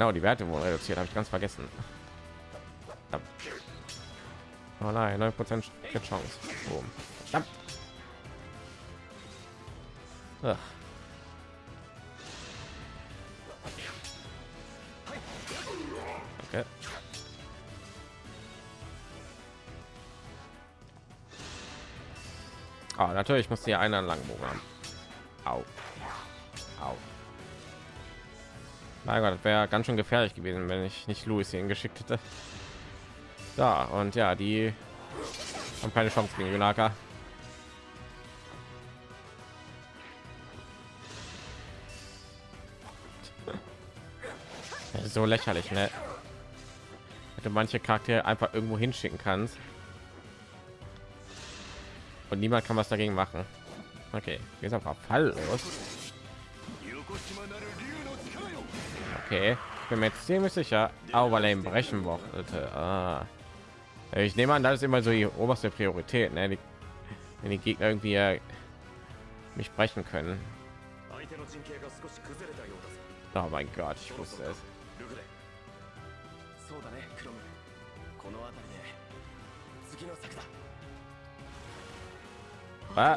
Genau, die Werte wurden reduziert, habe ich ganz vergessen. Oh nein, 9 Prozent Chance. Boom. Ach. Okay. Oh, natürlich muss hier einer lang haben. Au. Au. Mein Gott, wäre ganz schön gefährlich gewesen, wenn ich nicht Louis ihn geschickt hätte. Da und ja, die haben keine Chance gegen Junaka. so lächerlich, ne? Hätte manche Charaktere einfach irgendwo hinschicken kannst. Und niemand kann was dagegen machen. Okay, jetzt einfach Fall los. Okay, ich bin mir jetzt ziemlich sicher, Overlane brechen wollte. Ah. Ich nehme an, das ist immer so die oberste Priorität, ne? Die, wenn die Gegner irgendwie äh, mich brechen können. Oh mein Gott, ich wusste es. Ah.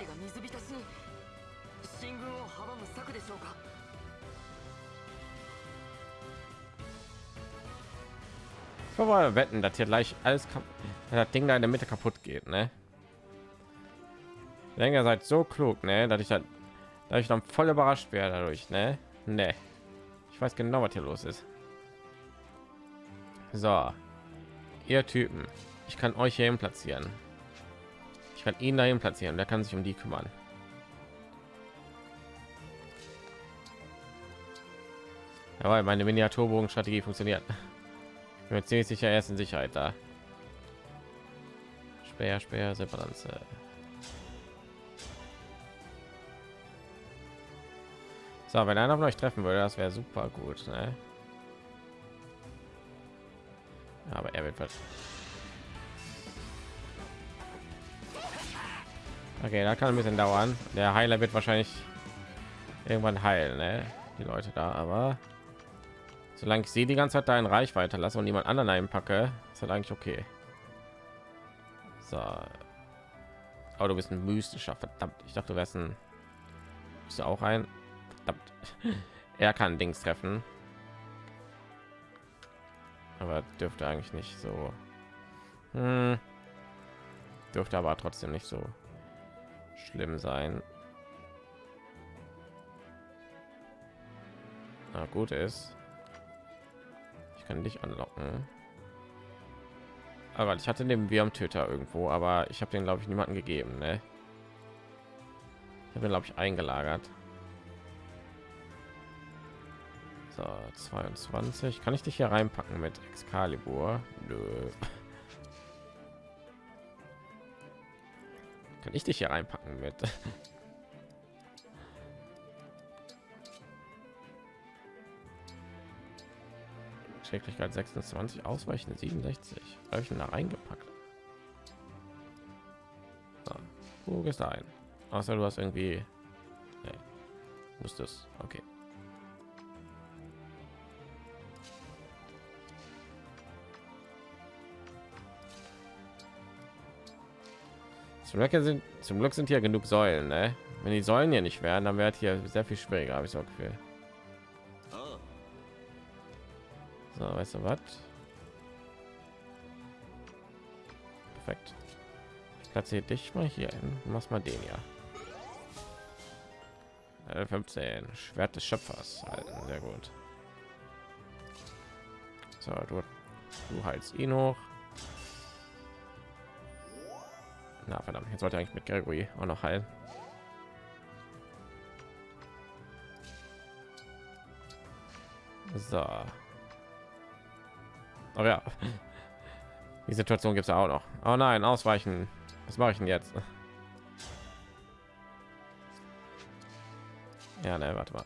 Ich wollte wetten, dass hier gleich alles das Ding da in der Mitte kaputt geht, ne? Ich seid so klug, ne? Dass ich dann, dass ich dann voll überrascht werde dadurch, ne? Ne. Ich weiß genau, was hier los ist. So, ihr Typen, ich kann euch hier platzieren. Ich kann ihn dahin platzieren, der kann sich um die kümmern. Aber meine Miniaturbogen-Strategie funktioniert. Bin ziemlich sicher, er ist in Sicherheit da. Speer, Speer, Separanze. So, wenn einer von euch treffen würde, das wäre super gut. Ne? Aber er wird Okay, da kann ein bisschen dauern. Der Heiler wird wahrscheinlich irgendwann heilen, ne? die Leute da, aber solange ich sie die ganze Zeit da in Reichweite lasse und niemand anderen einpacke, ist halt eigentlich okay. So. Aber du bist ein mystischer, verdammt. Ich dachte, du wärst ein bist du auch ein verdammt. Er kann Dings treffen. Aber dürfte eigentlich nicht so. Hm. Dürfte aber trotzdem nicht so schlimm sein. Na gut ist, ich kann dich anlocken. Aber ich hatte den Wirmtöter irgendwo, aber ich habe den glaube ich niemanden gegeben. Ne? Ich habe glaube ich eingelagert. So, 22. Kann ich dich hier reinpacken mit Excalibur? Nö. Kann ich dich hier reinpacken mit? Schädlichkeit 26, ausweichende 67. Habe ich da reingepackt? So, wo gehst du ein? Außer du hast irgendwie... Nee. Das... Okay. Zum Glück sind, zum Glück sind hier genug Säulen. Ne? Wenn die Säulen hier nicht wären, dann wäre hier sehr viel schwieriger, habe ich so Gefühl. So, weißt du was? Perfekt. Ich platziere dich mal hier hin. Mach mal den ja. 15 Schwert des Schöpfers. Sehr gut. So, du, du heilst ihn hoch. Na verdammt, jetzt sollte eigentlich mit Gregory auch noch heilen. So. Aber ja, die Situation gibt es auch noch. Oh nein, ausweichen. Was mache ich denn jetzt? Ja, ne, warte mal.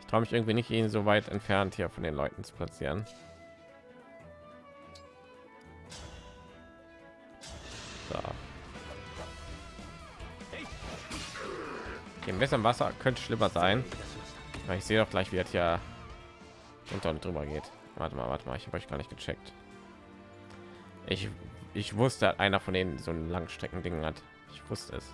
Ich traue mich irgendwie nicht, ihn so weit entfernt hier von den Leuten zu platzieren. Im Wasser könnte schlimmer sein. Ich sehe doch gleich, wie es ja und drüber geht. Warte mal, warte mal, ich habe euch gar nicht gecheckt. Ich, ich wusste, einer von denen so ein Langstrecken Ding hat. Ich wusste es.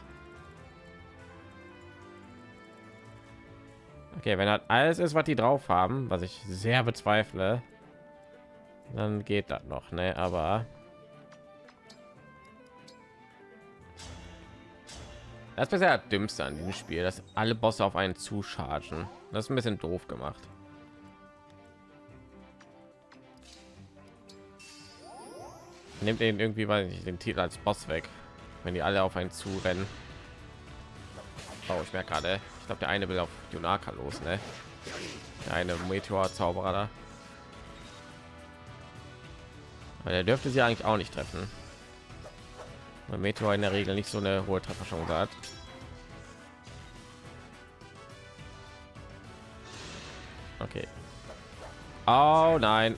Okay, wenn das alles ist, was die drauf haben, was ich sehr bezweifle, dann geht das noch, ne? Aber das ist bisher dümmste an diesem Spiel, dass alle Bosse auf einen zuschargen. Das ist ein bisschen doof gemacht. Nimmt den irgendwie, weil ich den Titel als Boss weg, wenn die alle auf einen zu rennen. Oh, ich merke gerade, ich glaube, der eine will auf Junaka los, ne? Der eine Meteor-Zauberer da. Aber der dürfte sie eigentlich auch nicht treffen. Weil Meteor in der Regel nicht so eine hohe Trefferchance hat. Okay. Oh nein.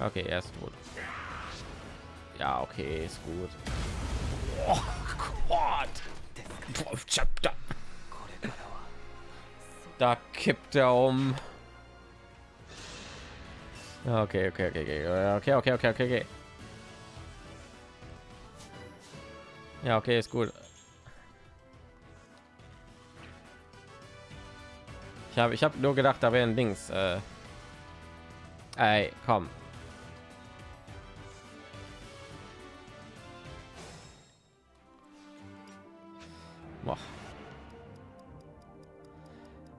Okay, er ist tot. Ja, okay, ist gut. Oh Gott. Da kippt er um. Okay, okay, okay, okay, okay, okay, okay, okay, okay. Ja, okay, ist gut. Ich habe ich habe nur gedacht, da wären Dings. Äh, ey, komm.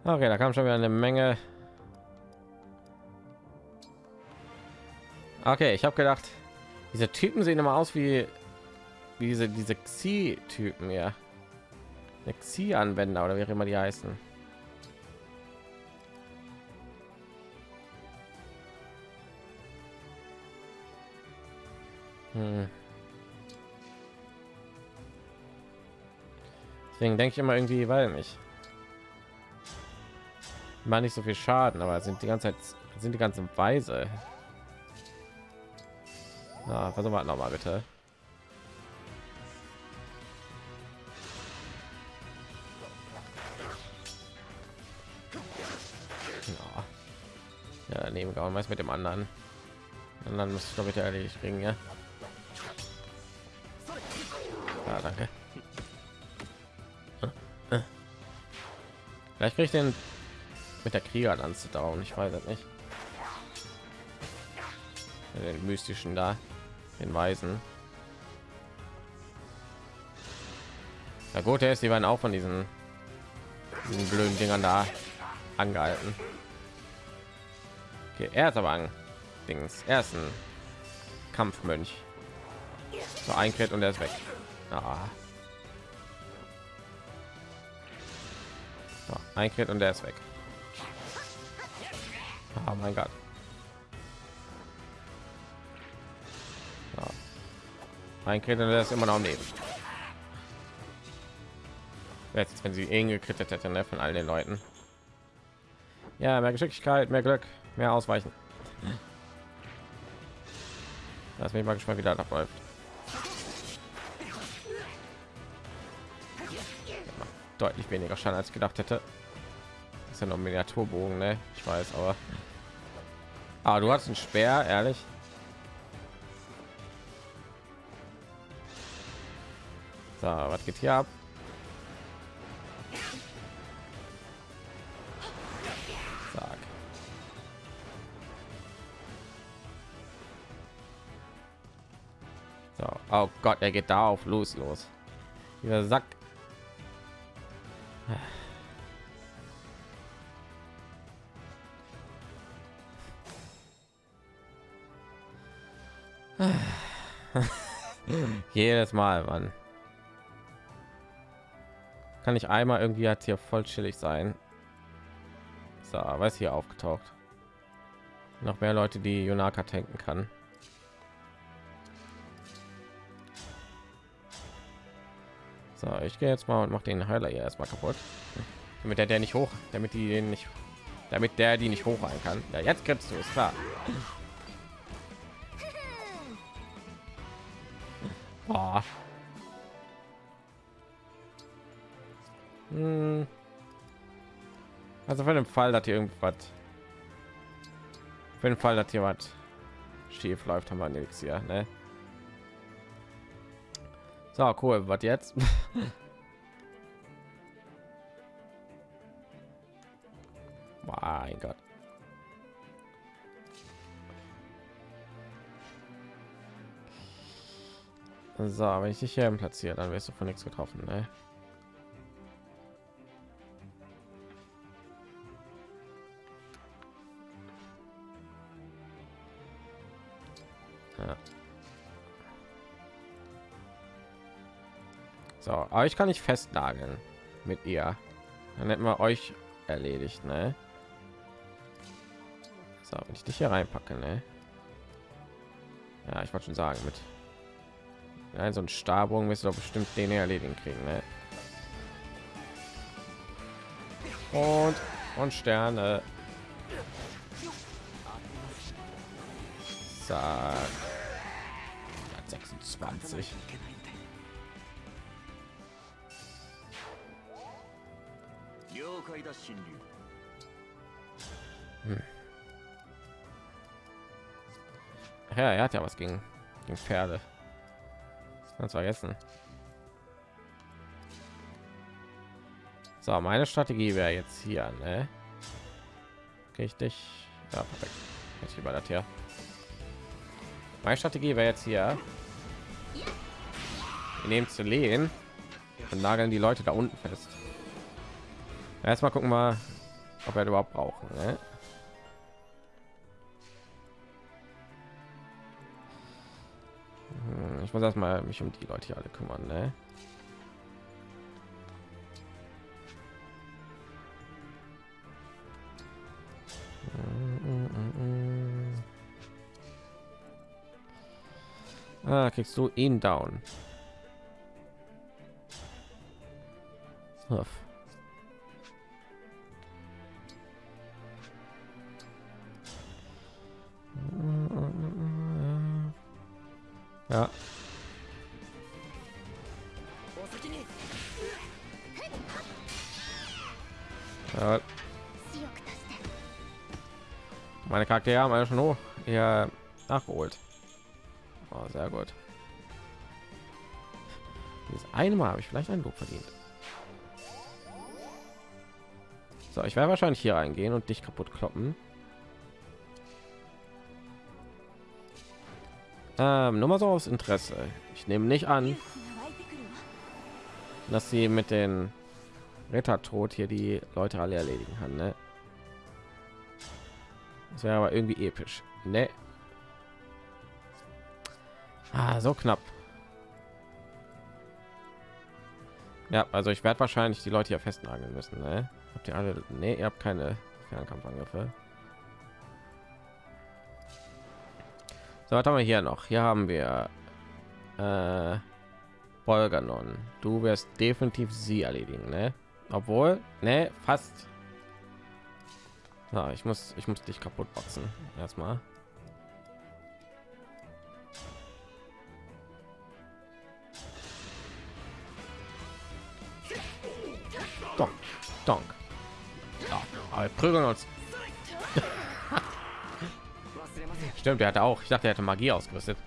Okay, da kam schon wieder eine Menge. Okay, ich habe gedacht, diese Typen sehen immer aus wie, diese diese Xi-Typen ja. Xi-Anwender oder wie auch immer die heißen. Hm. Deswegen denke ich immer irgendwie, weil nicht. Mal nicht so viel Schaden, aber sind die ganze Zeit sind die ganzen Weise. Na, versuchen wir noch mal bitte. Ja, daneben gehauen, was mit dem anderen. Und dann muss ich doch bitte erledigt kriegen, ja. Ja, danke. Vielleicht kriege ich den mit der Kriegerlanze down. Ich weiß es nicht. Den mystischen da, den Weisen. Ja gut, er ist die waren auch von diesen, diesen blöden Dingern da angehalten. Okay, er ist aber an Dings. Er ist ein Kampfmönch. So ein Crit und er ist weg. Ah. So, ein Crit und der ist weg. Oh mein Gott. So. Ein der ist immer noch am. Jetzt, wenn sie ihn gekrittet hätte, ne, von all den Leuten. Ja, mehr Geschicklichkeit, mehr Glück, mehr Ausweichen. Lass mich mal gespannt, wie das abläuft. deutlich weniger Schaden als gedacht hätte. Das ist ja noch Miniaturbogen, ne? Ich weiß, aber ah, du hast einen Speer, ehrlich. So, was geht hier ab? Sag. So, oh Gott, er geht da auf los, los. Dieser Sack Mal, Mann. Kann ich einmal irgendwie jetzt hier voll chillig sein. So, was hier aufgetaucht. Noch mehr Leute, die Yonaka tanken kann. So, ich gehe jetzt mal und mache den Heiler hier erstmal kaputt, damit der der nicht hoch, damit die den nicht, damit der die nicht hochhalten kann. Ja, jetzt kriegst du es klar. Boah. Hm. Also für den Fall, dass hier irgendwas für den Fall, dass was schief läuft, haben wir nichts hier, ne? So, cool. Was jetzt? mein Gott. So, wenn ich dich hier platziere, dann wirst du von nichts getroffen, ne? So, aber ich kann nicht festnageln mit ihr. Dann hätten wir euch erledigt, ne? So, wenn ich dich hier reinpacke, ne? Ja, ich wollte schon sagen, mit ja, so ein Stabung du doch bestimmt den erledigen kriegen, ne? Und und Sterne. Zack. 26. Hm. Ja, er hat ja was gegen, gegen Pferde. Ganz vergessen. So, meine Strategie wäre jetzt hier, ne? Richtig. Ja, perfekt. Jetzt über das hier. Meine Strategie wäre jetzt hier. Wir nehmen zu lehen und nageln die Leute da unten fest. Erstmal gucken wir, ob wir überhaupt brauchen. Ne? Muss erstmal mich um die Leute hier alle kümmern. Ne? Ah, kriegst du ihn down. Huff. Ja. ja. Meine Charaktere haben alle schon hoch ja nachgeholt. Oh, sehr gut. Dieses eine Mal habe ich vielleicht ein Lob verdient. So, ich werde wahrscheinlich hier reingehen und dich kaputt kloppen. Ähm, nur mal so aus Interesse. Ich nehme nicht an, dass sie mit den Rettertod hier die Leute alle erledigen kann. Ne? Das wäre aber irgendwie episch. Ne? Ah, so knapp. Ja, also ich werde wahrscheinlich die Leute hier festnageln müssen. Ne? Habt ihr alle? Nee, ihr habt keine Fernkampfangriffe. So, was haben wir hier noch? Hier haben wir äh, Bolganon. Du wirst definitiv sie erledigen, ne? Obwohl, ne, fast. Na, ich muss, ich muss dich kaputt boxen. Erstmal. Donk, donk. Ja, aber prügeln uns. Stimmt, der hatte auch. Ich dachte, er hätte Magie ausgerüstet.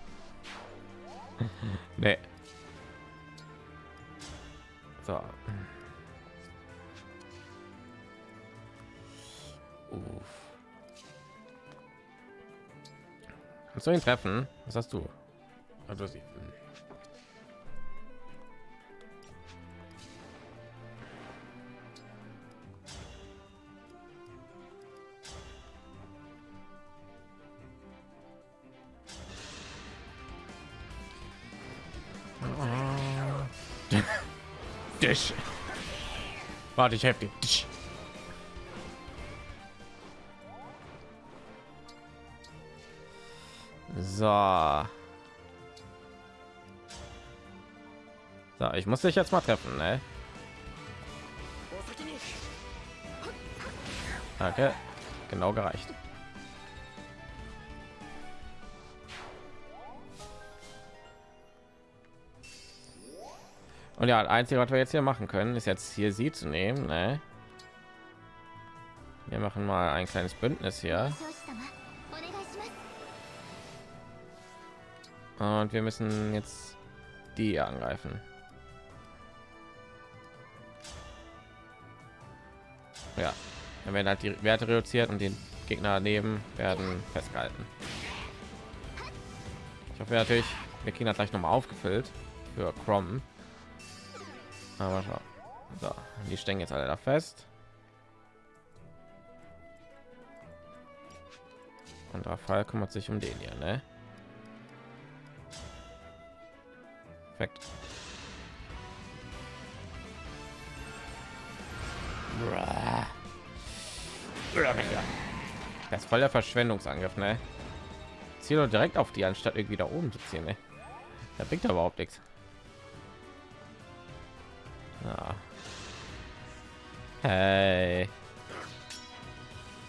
nee. So. Kannst du ihn treffen? Was hast du? Also sie. Dich. Warte, ich helfe dir. So. So, ich muss dich jetzt mal treffen, ne? Okay, genau gereicht. Und ja, das einzige, was wir jetzt hier machen können, ist jetzt hier sie zu nehmen. Ne? Wir machen mal ein kleines Bündnis hier. Und wir müssen jetzt die angreifen. Ja, dann werden halt die Werte reduziert und den Gegner daneben werden festgehalten. Ich hoffe natürlich, kriegen das gleich noch mal aufgefüllt für Chrome. Aber schau. So, die stecken jetzt alle da fest. Und Fall kümmert sich um den hier, ne? Perfekt. Das ist voll der Verschwendungsangriff, ne? Zieh doch direkt auf die, anstatt irgendwie da oben zu ziehen, ne? Da bringt er überhaupt nichts. Ja. Hey.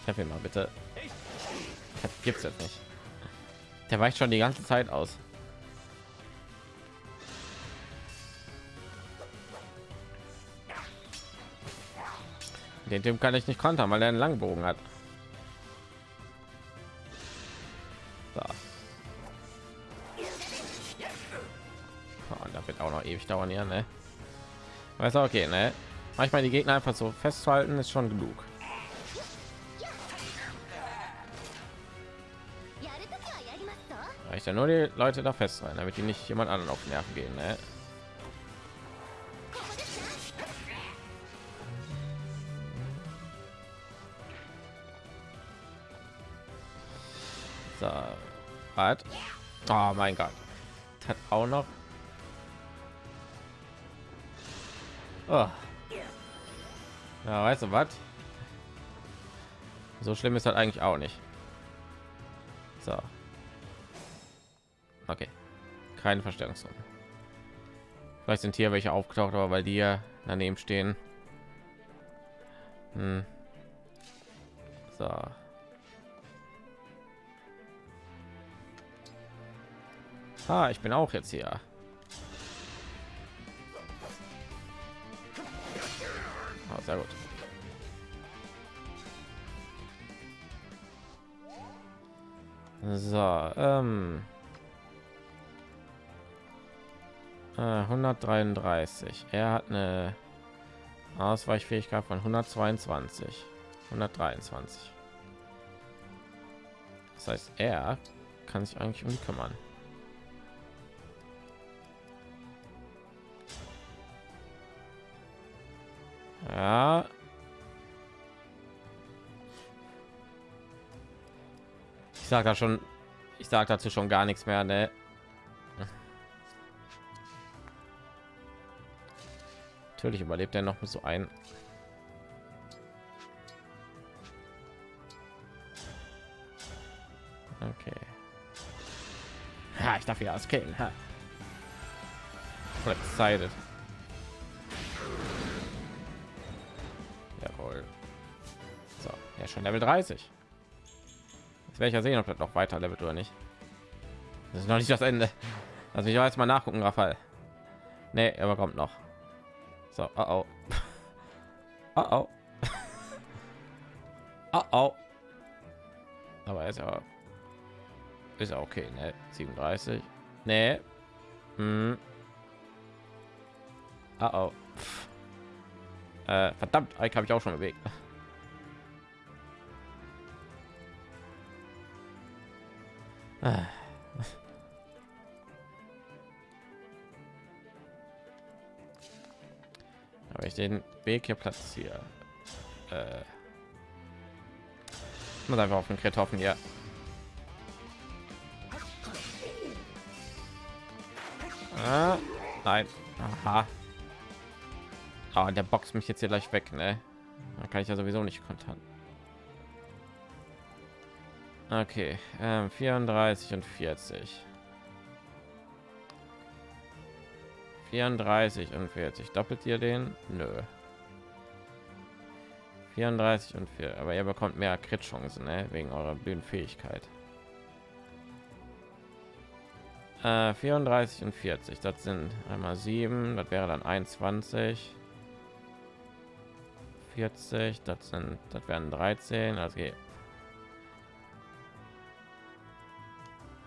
Ich habe ihn mal bitte. Das gibt's jetzt nicht. Der weicht schon die ganze Zeit aus. Den Typ kann ich nicht kontern, weil er einen Langbogen hat. So. Oh, da wird auch noch ewig dauern hier, ne? Weiß auch okay, ne? Manchmal die Gegner einfach so festzuhalten ist schon genug. Reicht ja nur die Leute da fest rein, damit die nicht jemand anderen auf Nerven gehen, ne? Hat. Oh mein Gott, hat auch noch. Oh. Ja, weißt du was? So schlimm ist das eigentlich auch nicht. So. Okay. Keine Verstärkung. Vielleicht sind hier welche aufgetaucht, aber weil die ja daneben stehen. Hm. So. Ah, ich bin auch jetzt hier. Ah, sehr gut. So, ähm, äh, 133. Er hat eine Ausweichfähigkeit von 122, 123. Das heißt, er kann sich eigentlich um kümmern. Ja. Ich sage da schon, ich sage dazu schon gar nichts mehr, ne? Natürlich überlebt er noch mit so ein. Okay. Ja, ich darf ja das killen. Excited. Schon Level 30. Jetzt werde ich ja sehen, ob das noch weiter levelt oder nicht. Das ist noch nicht das Ende. Also ich jetzt mal nachgucken, Rafael. Nee, aber kommt noch. So, oh oh. Oh oh. oh oh. Aber ist ja ist ja okay, ne? 37. Nee. Hm. Oh oh. Äh, verdammt, Ike habe ich auch schon bewegt. Aber ich den Weg hier platziere. Äh, muss einfach auf den Krit hoffen, ja. Ah, nein. Aha. Ah, der boxt mich jetzt hier gleich weg, ne? Da kann ich ja sowieso nicht kontern. Okay, ähm, 34 und 40. 34 und 40. Doppelt ihr den? Nö. 34 und 4. Aber ihr bekommt mehr Crit-Chancen, ne? wegen eurer Bühnenfähigkeit. Äh, 34 und 40, das sind einmal 7, das wäre dann 21. 40, das sind, das wären 13, also geht.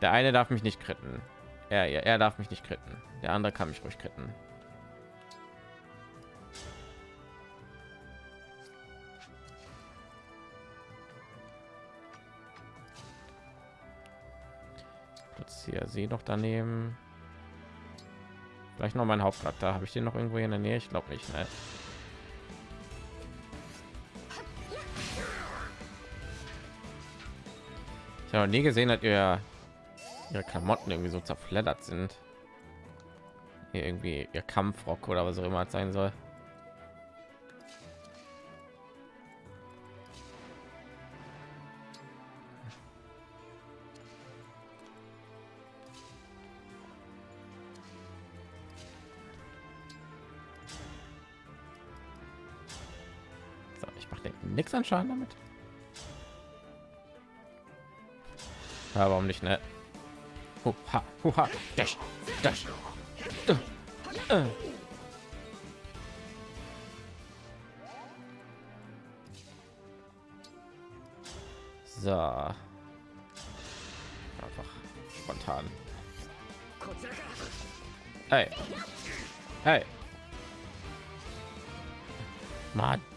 Der eine darf mich nicht kritten. Er, er, er darf mich nicht kritten. Der andere kann mich ruhig kritten. hier sie noch daneben vielleicht noch mein hauptcharakter habe ich den noch irgendwo in der nähe ich glaube nicht ne? ich habe nie gesehen dass ihr ihre klamotten irgendwie so zerfleddert sind hier irgendwie ihr kampfrock oder was auch immer sein soll nichts an Schaden damit. Ja, warum nicht, ne? Huha, huha, dash, dash. Uh, uh. So. Einfach spontan. Hey. Hey. Mann.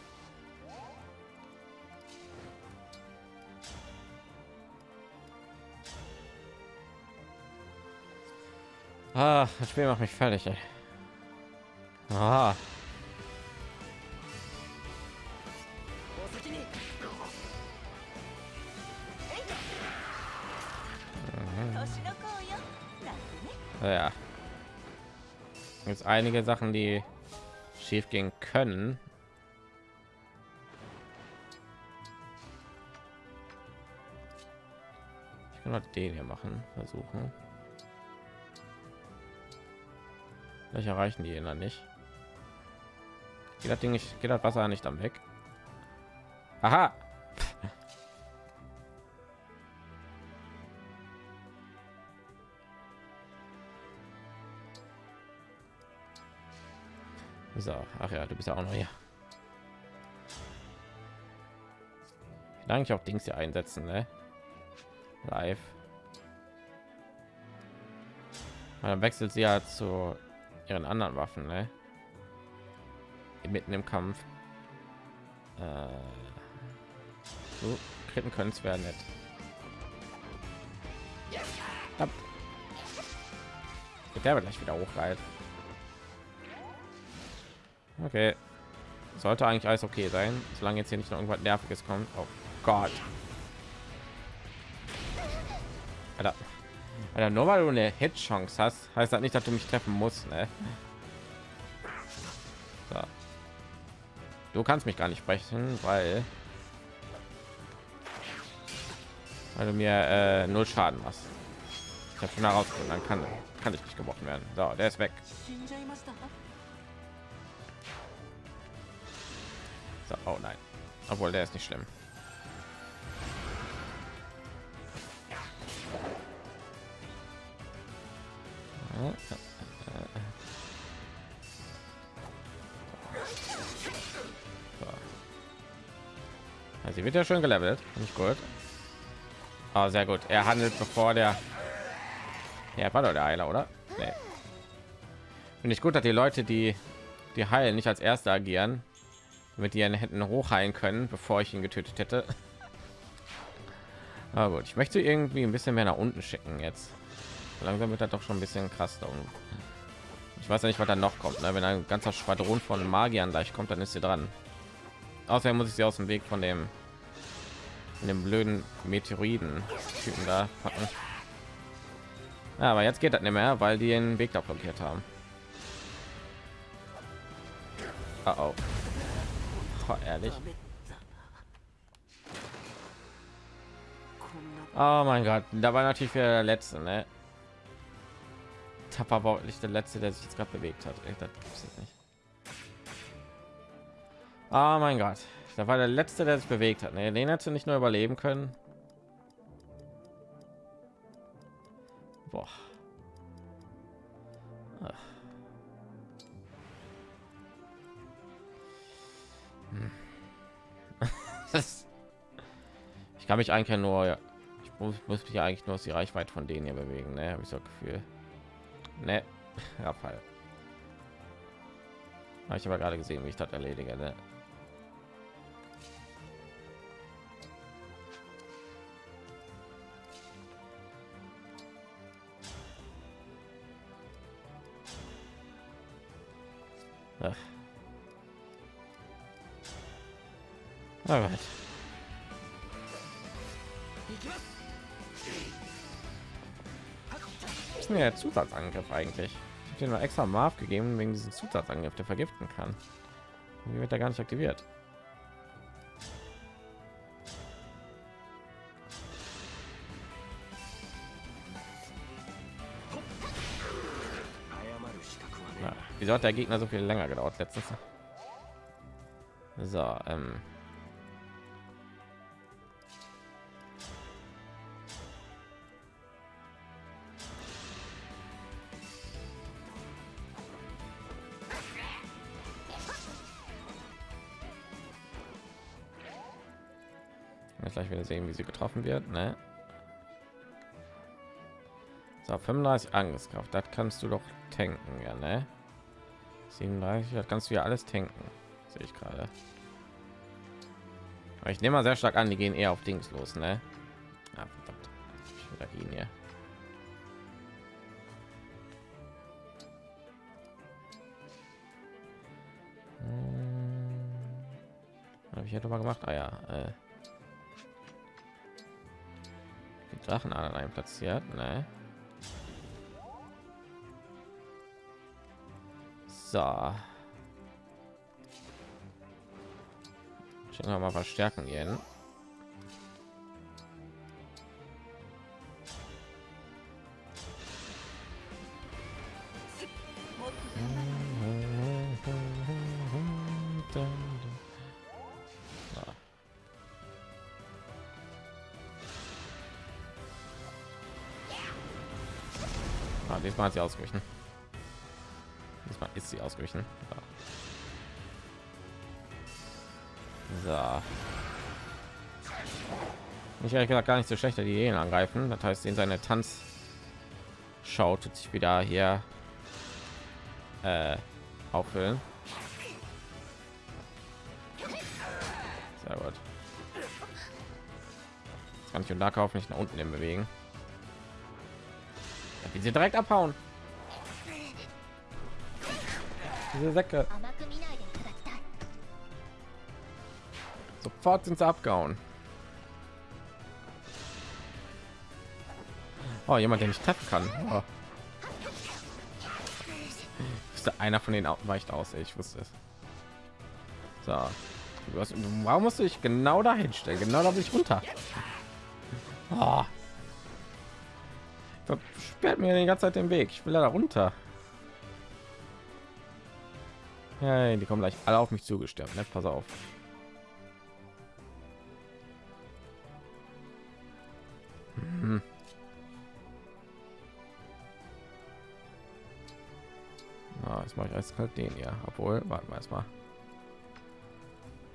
Ah, das Spiel macht mich fertig. Ey. Ah. Ja. Jetzt einige Sachen, die schief gehen können. Ich kann den hier machen, versuchen. Vielleicht erreichen die ihn dann nicht. Geht das Ding nicht, geht das Wasser nicht am weg? Aha. So, ach ja, du bist ja auch noch hier. Ich eigentlich auch Dings hier einsetzen, ne? Live. Dann wechselt sie ja zu ihren anderen Waffen, ne? mitten im Kampf. Äh, so kritten können es werden nicht. Der wird gleich wieder hochreißen. Okay. Sollte eigentlich alles okay sein, solange jetzt hier nicht noch irgendwas Nerviges kommt. Oh Gott. Alter. Alter, nur weil du eine Hit-Chance hast, heißt das nicht, dass du mich treffen musst. Ne? So. Du kannst mich gar nicht sprechen, weil, weil du mir äh, null Schaden machst. Ich habe schon herausgefunden, dann kann, kann ich nicht gebrochen werden. So, der ist weg. So, oh nein. Obwohl, der ist nicht schlimm. Wird ja schon gelevelt. Nicht gut. Oh, sehr gut. Er handelt bevor der ja war doch der heiler oder? Nee. finde ich gut dass die leute die die heilen nicht als erste agieren mit ihren händen hochheilen können bevor ich ihn getötet hätte. Aber gut. Ich möchte irgendwie ein bisschen mehr nach unten schicken jetzt. Langsam wird er doch schon ein bisschen krass da unten. ich weiß ja nicht was da noch kommt ne? wenn ein ganzer schwadron von magiern gleich kommt dann ist sie dran. Außerdem muss ich sie aus dem weg von dem in dem blöden meteoriden typen da packen. Aber jetzt geht das nicht mehr weil die den weg da blockiert haben. Oh, oh. oh ehrlich. Oh mein gott da war natürlich wieder der letzte ne? tapper war nicht der letzte der sich jetzt gerade bewegt hat. Ey, das gibt's jetzt nicht. Oh mein gott da war der letzte, der sich bewegt hat. Ne, den hätte nicht nur überleben können. Boah. Hm. ich kann mich eigentlich nur ich muss, muss mich eigentlich nur aus die Reichweite von denen hier bewegen ne habe ich so Gefühl ne Fall ich habe gerade gesehen wie ich das erledige ne? Alright. Ist denn der Zusatzangriff eigentlich? Ich habe dir nur extra Marv gegeben wegen diesem Zusatzangriff, der vergiften kann. Wie wird er gar nicht aktiviert? Wieso hat der Gegner so viel länger gedauert letztens? So, ähm. Gleich wieder sehen, wie sie getroffen wird. Ne? So, 35 Angriffskraft, das kannst du doch tanken, ja, ne? 37, das kannst du ja alles tanken, sehe ich gerade. Aber ich nehme mal sehr stark an, die gehen eher auf Dings los, ne? Ah, verdammt. Ich wieder ihn hier. Hm. Habe ich ja doch mal gemacht. Ah ja. Äh. Die Drachen an platziert, ne? So. Schicken wir mal verstärken gehen. Diesmal hat sie ausgewichen ist sie ausgewichen. So. Ich ehrlich gesagt gar nicht so schlecht, die Ideen angreifen. Das heißt, in seine Tanz schaut sich wieder hier äh, auffüllen. Sehr gut. Kann ich und da kaufen nicht nach unten hin bewegen. Wie sie direkt abhauen. Diese Säcke. Sofort sind sie abgehauen. Oh, jemand, der nicht treffen kann. Oh. Ist einer von den weicht aus? Ich wusste es. So. Warum musst du dich genau dahin stellen? Genau da bin ich runter. Oh. Sperrt mir die ganze Zeit den Weg. Ich will da runter. Ja, die kommen gleich alle auf mich zugestürmt. Ne? Pass auf. Hm. Ah, jetzt mache ich als kalt den ja. Obwohl, warten wir erstmal.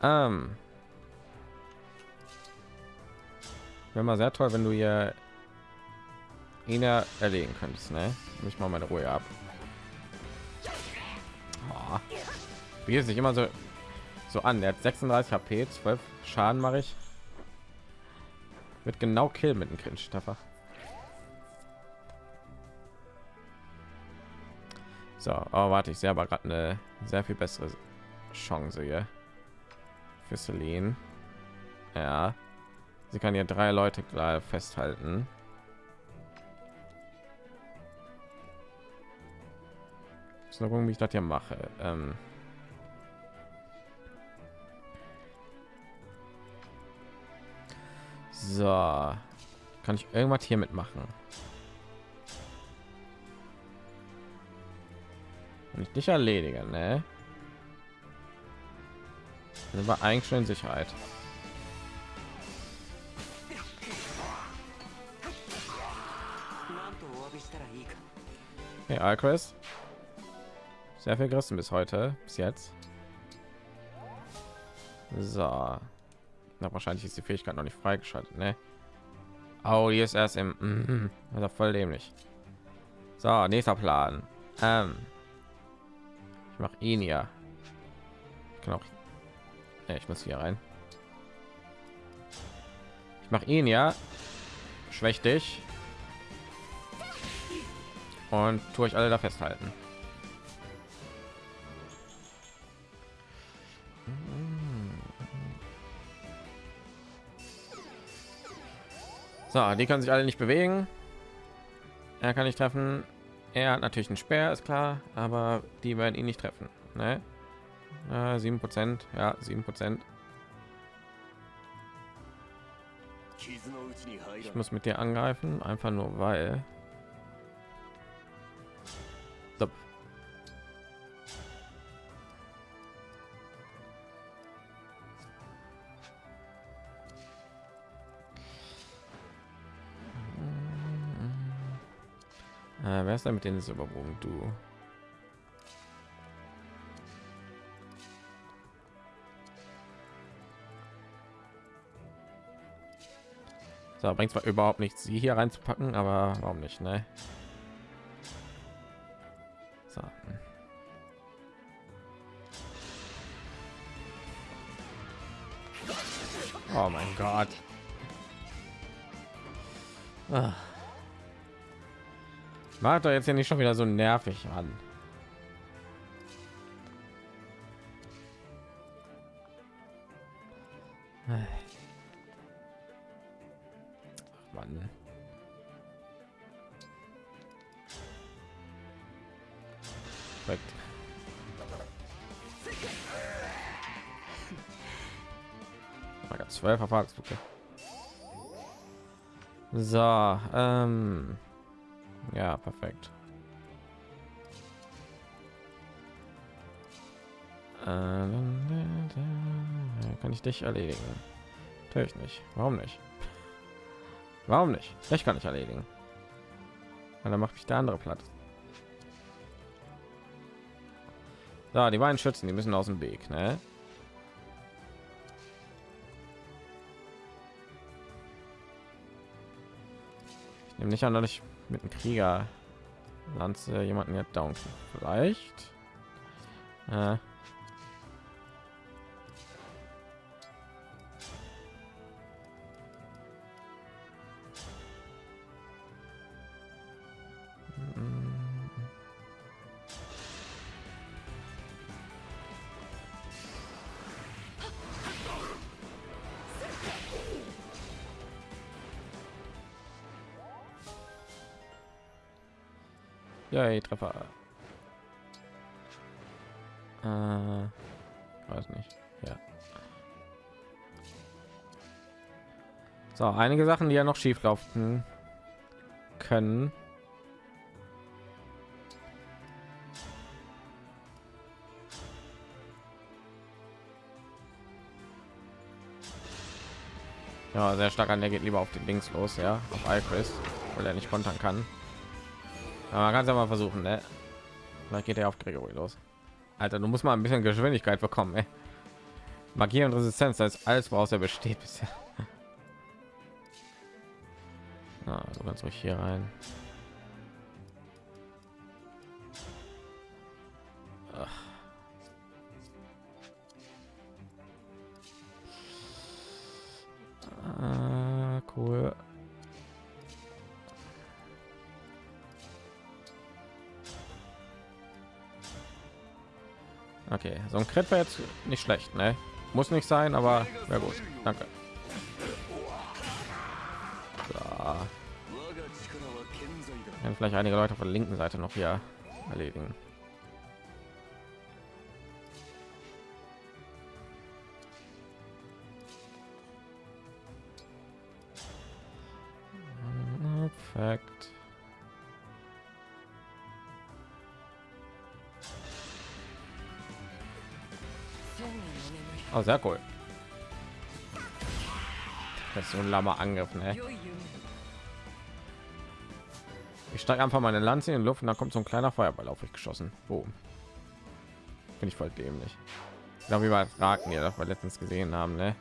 Ähm. Wäre mal sehr toll, wenn du hier ihn erlegen könntest, ne? Mich mal meine Ruhe ab. Wie ist sich immer so so an? Er hat 36 HP, 12 Schaden mache ich. Wird genau kill mit dem Cringe-Staffer. So, aber warte, ich sehe aber gerade eine sehr viel bessere Chance hier für Celine. Ja, sie kann ja drei Leute klar festhalten. So, wie ich das hier mache. Ähm So, kann ich irgendwas hier mitmachen? Wenn ich nicht erledige, ne? Sind wir eigentlich schon in Sicherheit. Hey, Alcrest. Sehr viel gerissen bis heute, bis jetzt. So. Na, wahrscheinlich ist die Fähigkeit noch nicht freigeschaltet, ne? Oh, hier ist erst im... Also voll dämlich. So, nächster Plan. Ähm, ich mache ihn ja. Ich kann auch... Ja, ich muss hier rein. Ich mache ihn ja. Schwäch dich. Und tue ich alle da festhalten. So, die können sich alle nicht bewegen. Er kann nicht treffen. Er hat natürlich einen Speer, ist klar, aber die werden ihn nicht treffen. Ne? Sieben äh, Prozent, ja, sieben Prozent. Ich muss mit dir angreifen, einfach nur weil. Wer ist da mit den Silberbogen? Du. So, bringt zwar überhaupt nichts, sie hier reinzupacken, aber warum nicht, ne? So. Oh mein Gott. Ah. Macht doch jetzt ja nicht schon wieder so nervig an. Mann. Perfekt. Zwölf Erfahrungspunkte. So, ähm ja, perfekt. Äh, kann ich dich erledigen? Natürlich nicht. Warum nicht? Warum nicht? Ich kann ich erledigen. Dann macht mich der andere platt. Da, die beiden Schützen, die müssen aus dem Weg, ne? Ich nehme nicht an, dass ich mit dem Krieger Lanze jemanden ja down vielleicht. Äh. Treffer. Äh, weiß nicht. Ja. So, einige Sachen, die ja noch schief laufen können. Ja, sehr stark an der geht lieber auf den Links los, ja, auf Alchris, weil er nicht kontern kann. Aber man kann es ja mal versuchen, ne? Vielleicht geht er auf Gregory los. Alter, du musst mal ein bisschen Geschwindigkeit bekommen, ey. Magie und Resistenz, das ist alles, woraus er besteht bisher. Na, du kannst ruhig hier rein. Ach. Ah, cool. Okay, so ein Crit wäre jetzt nicht schlecht, ne? Muss nicht sein, aber wäre gut. Danke. So. Vielleicht einige Leute von der linken Seite noch hier erledigen. Oh, sehr cool. Das ist so ein lammer Angriff, ne? Ich steige einfach meine Lanze in die Luft und dann kommt so ein kleiner Feuerball auf mich geschossen. Boom. Finde ich voll dämlich. Genau wie bei Raken, ja, das wir letztens gesehen haben, ne?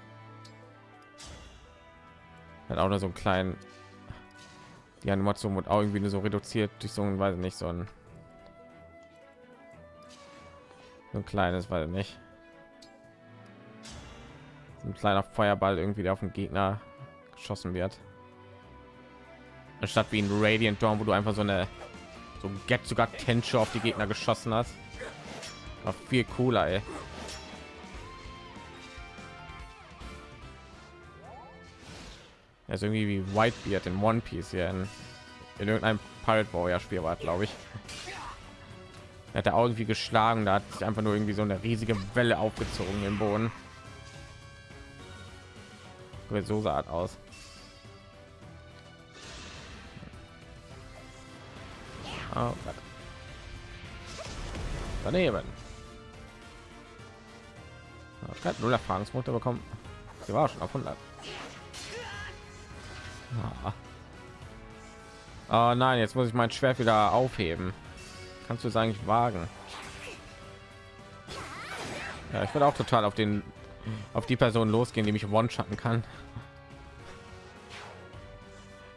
Hat auch nur so einen kleinen. Die Animation wird auch irgendwie nur so reduziert durch so ein, weiß nicht, so ein, so ein kleines, weil nicht. Ein kleiner Feuerball irgendwie, der auf den Gegner geschossen wird. Anstatt wie ein Radiant Dawn, wo du einfach so eine so get sogar Tensche auf die Gegner geschossen hast. War viel cooler, ey. Er ist irgendwie wie Whitebeard in One Piece hier in, in irgendeinem Pirate Warrior Spiel war, glaube ich. Er hat er irgendwie geschlagen, da hat sich einfach nur irgendwie so eine riesige Welle aufgezogen im Boden. So sah aus. Oh. Daneben. Ich habe null Erfahrungspunkte bekommen. Sie war schon auf 100. Ah. Oh nein, jetzt muss ich mein Schwert wieder aufheben. Kannst du es eigentlich wagen? Ja, ich würde auch total auf den auf die Person losgehen, die mich one-shotten kann.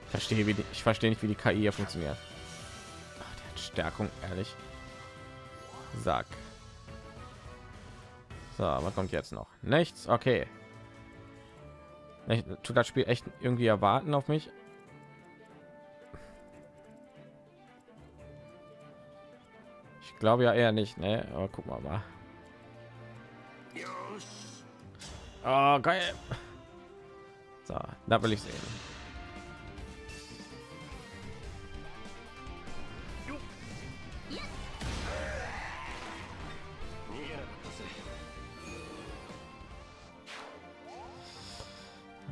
Ich verstehe, wie die, ich verstehe nicht, wie die KI hier funktioniert. Ach, der hat Stärkung, ehrlich. Sag. So, was kommt jetzt noch? Nichts. Okay. Ich, tut das Spiel echt irgendwie erwarten auf mich? Ich glaube ja eher nicht, ne? Aber guck mal mal. Oh, geil. So, da will ich sehen.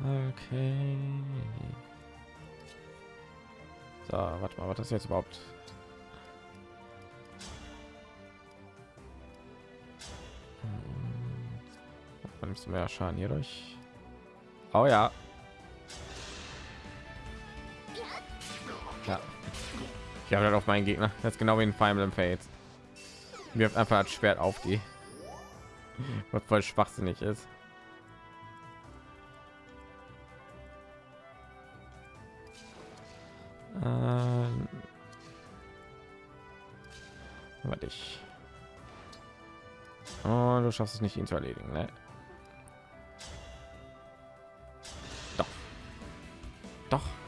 Okay. So, warte mal, was ist jetzt überhaupt? Hm. Nimmst du mehr Schaden hier durch? Oh ja. Ja. Ich habe halt auf meinen Gegner. Das ist genau wie in Emblem Fates. Wirft einfach das Schwert auf die. Was voll schwachsinnig ist. Ähm, warte ich. Oh, du schaffst es nicht, ihn zu erledigen, ne? Doch.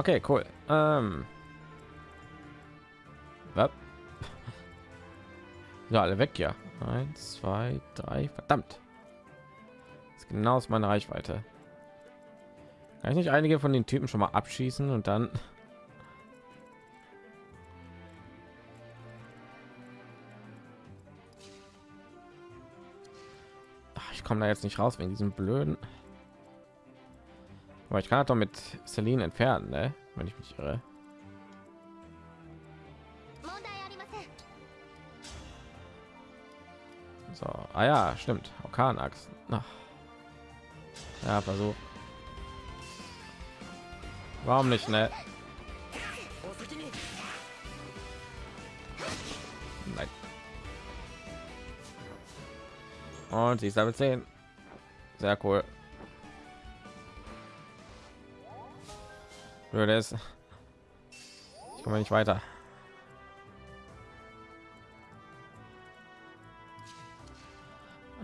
Okay, cool. Ähm. Ja, alle weg, ja. Eins, zwei, drei. Verdammt. Das ist genau aus meiner Reichweite. Kann ich nicht einige von den Typen schon mal abschießen und dann Ach, ich komme da jetzt nicht raus wegen diesem blöden aber ich kann doch mit Celine entfernen ne? wenn ich mich irre. So. Ah ja stimmt. Orkanachsen. Ja versuch warum nicht ne? Nein. und sie ist damit 10 sehr cool Blöd ist. Ich komme nicht weiter.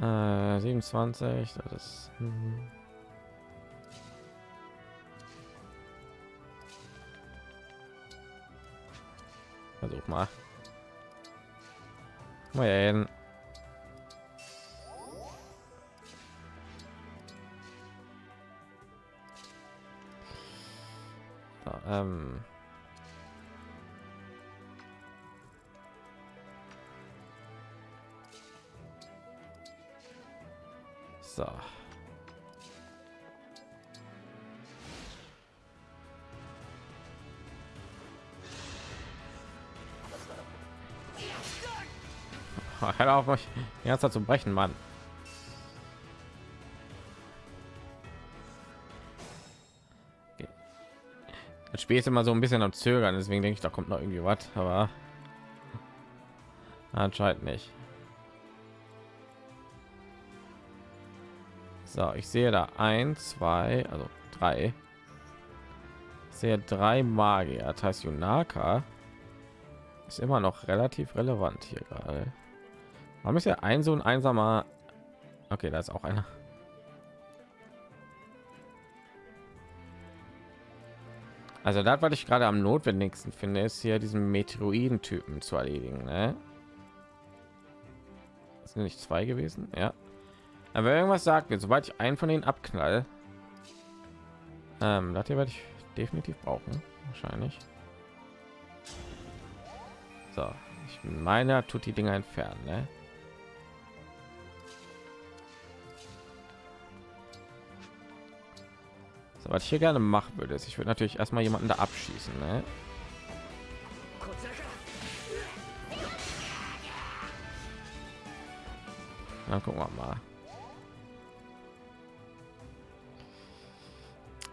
Äh, 27, das ist... Hm. Versuch mal. Mal hin. Ähm So. Hör auf mich Zeit zu brechen, Mann. Spiel ist immer so ein bisschen am Zögern, deswegen denke ich, da kommt noch irgendwie was, aber anscheinend nicht. So, ich sehe da ein, zwei, also drei. Ich sehe drei Magier. Das heißt, Yunaka ist immer noch relativ relevant hier gerade. Warum ist ja ein so ein einsamer? Okay, da ist auch einer. Also das, was ich gerade am notwendigsten finde, ist hier diesen Meteoroiden-Typen zu erledigen. Ne? Das sind nicht zwei gewesen, ja. Aber irgendwas sagt mir, sobald ich einen von denen abknall, ähm, das hier werde ich definitiv brauchen, wahrscheinlich. So, ich meine, tut die Dinger entfernen. Ne? So, was ich hier gerne machen würde, ist, ich würde natürlich erstmal jemanden da abschießen. Ne? Dann gucken wir mal.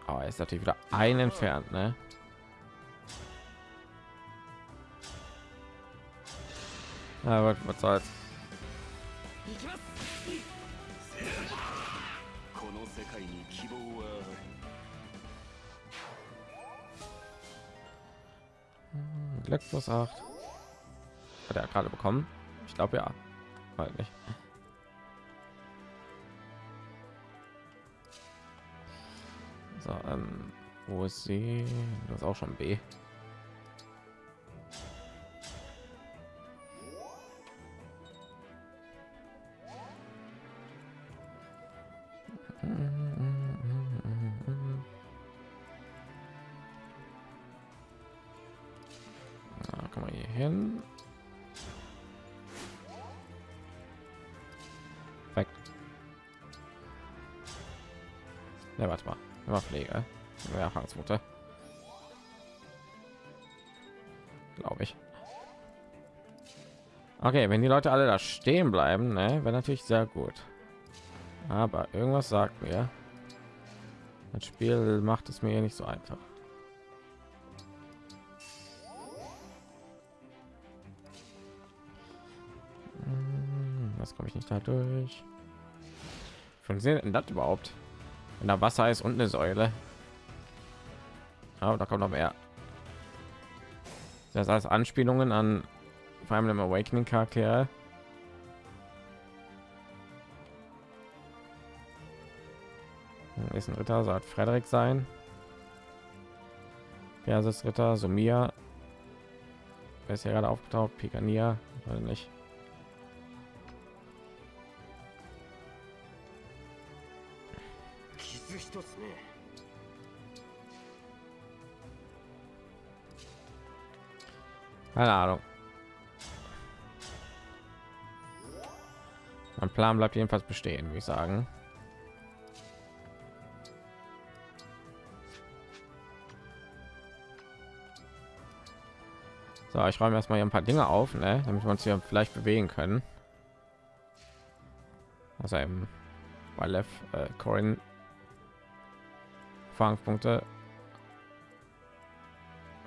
Aber oh, ist natürlich wieder ein entfernt, ne? Aber was soll's? Glück plus 8. Hat er gerade bekommen? Ich glaube ja. Halt nicht. So, ähm, wo ist sie? Das ist auch schon B. Mehrfangsmutter. Glaube ich. Okay, wenn die Leute alle da stehen bleiben, ne, wäre natürlich sehr gut. Aber irgendwas sagt mir, das Spiel macht es mir nicht so einfach. Hm, was komme ich nicht da durch? Funktioniert das überhaupt? Wenn da Wasser ist und eine Säule. Aber da kommt noch mehr. Das heißt Anspielungen an vor allem Awakening Charakter. Hm, ist ein Ritter, sagt Frederik sein. Persis Ritter, Sumia. Wer ist ja gerade aufgetaucht? Pikania, oder nicht? Keine Ahnung. Mein Plan bleibt jedenfalls bestehen, wie ich sagen. So, ich räume erstmal hier ein paar Dinge auf, ne, damit wir uns hier vielleicht bewegen können. Also eben bei Lev, äh, Corin Fangpunkte.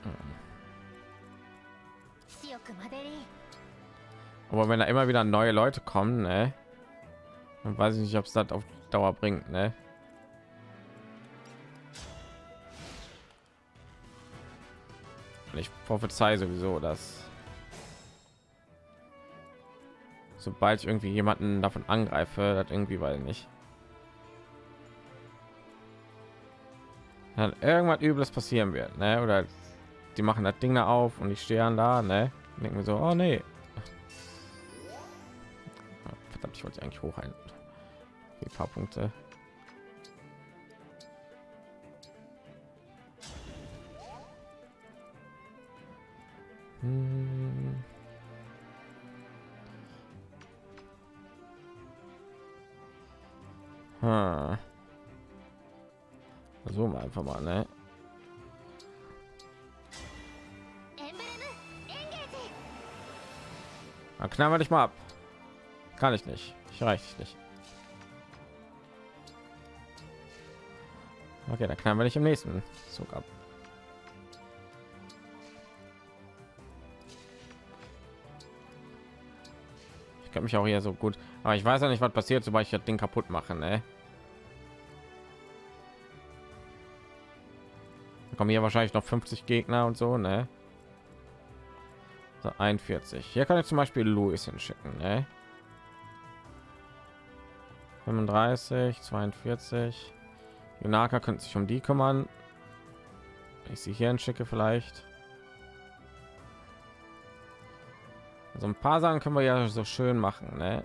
Hm. Aber wenn da immer wieder neue Leute kommen, ne, dann weiß ich nicht, ob es das auf Dauer bringt, ne? Ich prophezei sowieso, dass sobald ich irgendwie jemanden davon angreife, das irgendwie weil nicht dann irgendwas übles passieren wird, ne? Oder die machen das Ding da auf und die stehen da, ne? Denken wir so, oh nee, ich wollte eigentlich hoch ein paar Punkte. Hm. Hm. Versuchen wir einfach mal, ne? Dann knallen wir dich mal ab. Kann ich nicht. Ich reiche nicht. Okay, dann knallen wir dich im nächsten Zug ab. Ich kann mich auch hier so gut, aber ich weiß ja nicht, was passiert, sobald ich das Ding kaputt mache. Ne? Kommen hier wahrscheinlich noch 50 Gegner und so, ne? So 41. Hier kann ich zum Beispiel Louis hinschicken, ne? 35, 42. Junaka könnte sich um die kümmern. Ich sie hier schicke vielleicht. So ein paar Sachen können wir ja so schön machen, ne?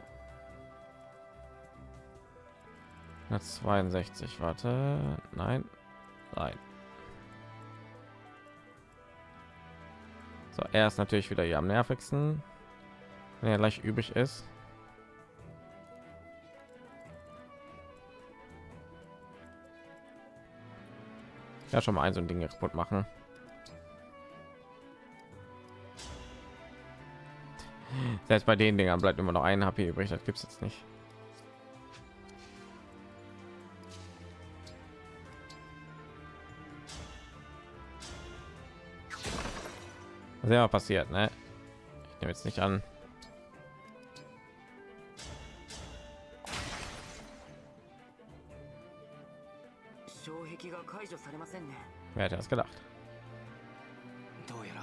62, warte, nein, nein. So, er ist natürlich wieder hier am nervigsten, wenn er gleich übrig ist. Ja, schon mal ein so ein Ding kaputt machen. Selbst bei den Dingern bleibt immer noch ein HP übrig. Das gibt es jetzt nicht. Sehr passiert, ne? Ich nehme jetzt nicht an. Wer hätte das gedacht? どうやら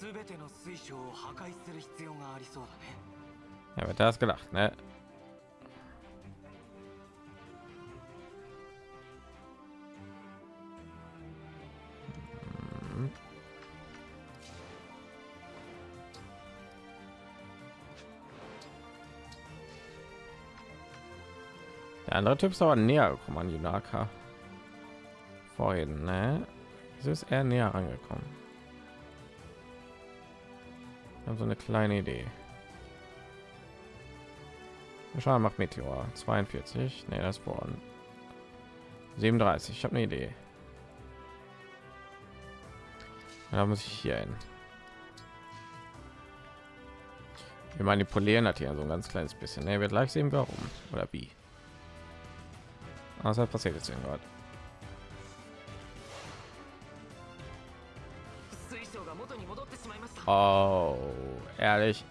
全ての水晶を破壊する必要がありそうだね。Wer hätte das gedacht, ne? Der andere Typ ist aber näher gekommen an Junaka. Vorhin, ne? Es ist er näher angekommen. Haben so eine kleine Idee. Schauen macht Meteor 42. Ne, das vor 37. Ich habe eine Idee. Da muss ich hier hin. Wir manipulieren hat hier so ein ganz kleines bisschen. Ne, wird gleich sehen, warum oder wie. Was hat passiert jetzt gerade? Oh, ehrlich.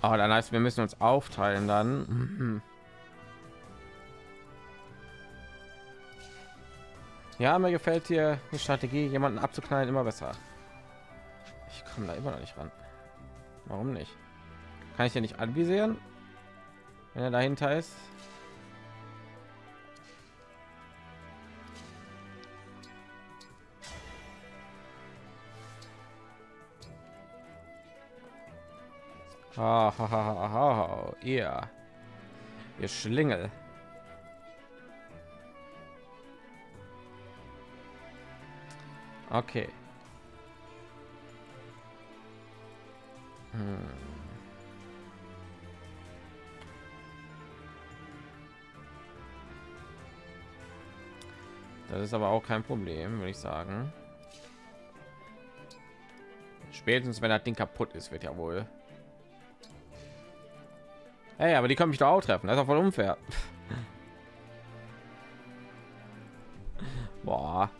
Oh, dann heißt, wir müssen uns aufteilen dann. Ja, mir gefällt hier die Strategie, jemanden abzuknallen, immer besser. Ich komme da immer noch nicht ran. Warum nicht? Kann ich ja nicht anvisieren, wenn er dahinter ist? Ha. Ihr, ihr Schlingel. Okay. Hm. Das ist aber auch kein Problem, würde ich sagen. Spätestens wenn das Ding kaputt ist, wird ja wohl. Hey, aber die können mich doch auch treffen. Das ist auch voll unfair. Boah.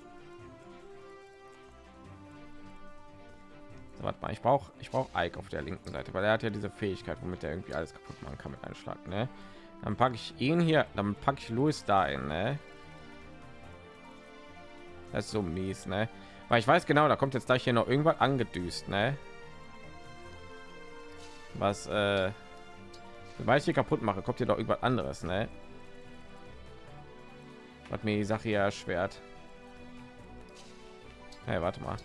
So, warte mal, ich brauche ich brauche Ike auf der linken Seite, weil er hat ja diese Fähigkeit, womit er irgendwie alles kaputt machen kann mit einem Schlag. Ne? Dann packe ich ihn hier, dann packe ich Louis da in. Ne? Das ist so mies, ne? Weil ich weiß genau, da kommt jetzt gleich hier noch irgendwas angedüst, ne? Was, äh, weil ich hier kaputt mache, kommt hier doch irgendwas anderes, ne? Hat mir die Sache ja erschwert. Hey, warte mal.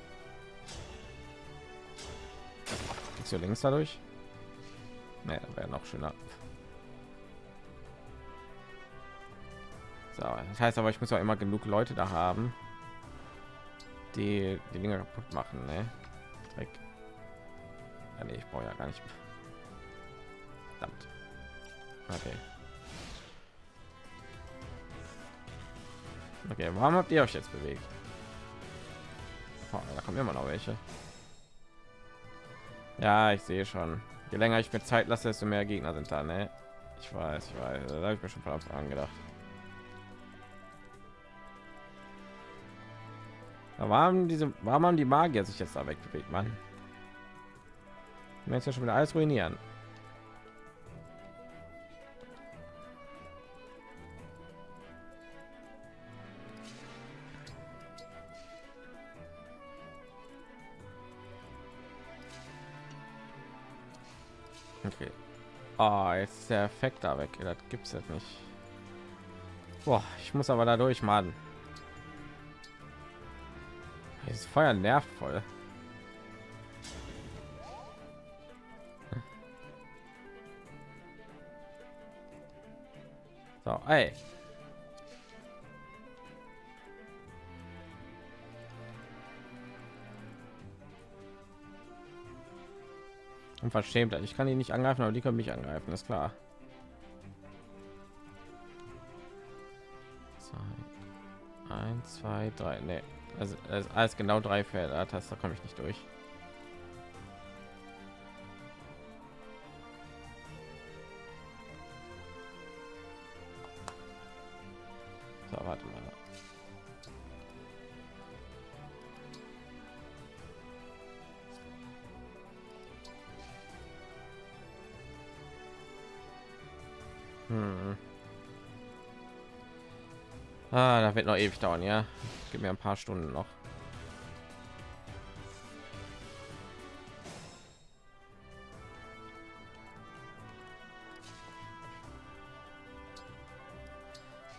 Ist hier links dadurch? Ne, wäre noch schöner. So, das heißt aber, ich muss auch immer genug Leute da haben, die die Dinge kaputt machen, ne? Dreck. Ja, nee, ich brauche ja gar nicht. Verdammt. Okay. Okay, warum habt ihr euch jetzt bewegt? Oh, da kommen immer noch welche. Ja, ich sehe schon. Je länger ich mir Zeit lasse, desto mehr Gegner sind da. Ne? Ich weiß, ich weiß. Da habe ich mir schon von Anfang an gedacht. Da waren diese, warum haben die Magier sich jetzt da wegbewegt, Mann? Jetzt ja schon wieder alles ruinieren. Okay. Oh, jetzt ist der Effekt da weg. Das gibt es jetzt nicht. Boah, ich muss aber dadurch mal. Dieses Feuer nervt voll. So, ey. Unverschämt. Ich kann ihn nicht angreifen, aber die können mich angreifen, ist klar. Eins, zwei, drei. Nee. Also, also alles genau drei Felder. Das da komme ich nicht durch. Ewig dauern, ja. Gib mir ein paar Stunden noch.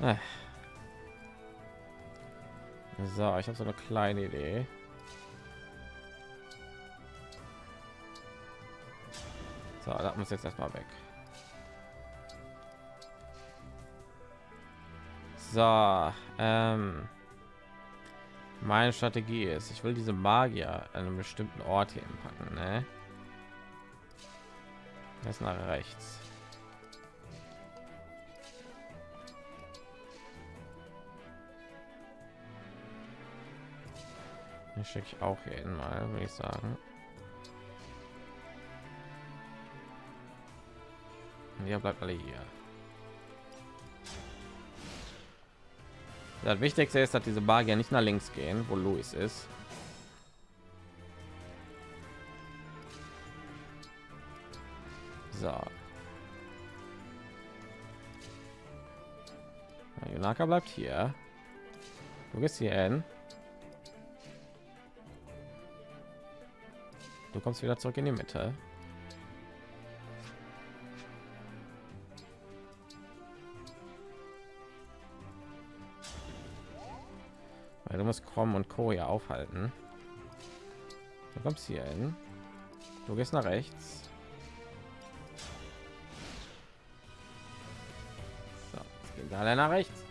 Ah. So, ich habe so eine kleine Idee. So, da muss jetzt erstmal weg. So, ähm, meine Strategie ist, ich will diese Magier an einem bestimmten Ort hier packen, ne? Das nach rechts. Hier schicke ich auch hier mal, würde ich sagen. Und ihr bleibt alle hier. Das Wichtigste ist, dass diese Magier nicht nach links gehen, wo Louis ist. So. Junaka bleibt hier. Du gehst hier hin. Du kommst wieder zurück in die Mitte. Weil du musst kommen und ja aufhalten. Du kommst hier hin. Du gehst nach rechts. So, jetzt gehen alle nach rechts.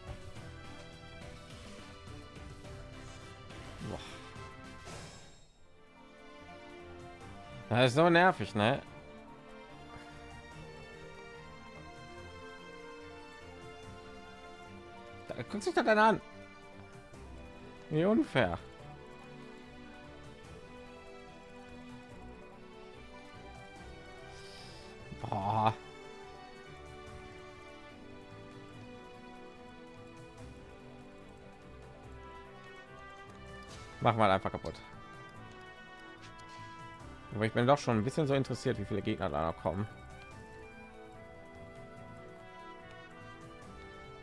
Boah. Das ist so nervig, ne? Da guckt sich das dann an. Wie unfair. Boah. Mach mal einfach kaputt. Aber ich bin doch schon ein bisschen so interessiert, wie viele Gegner da noch kommen.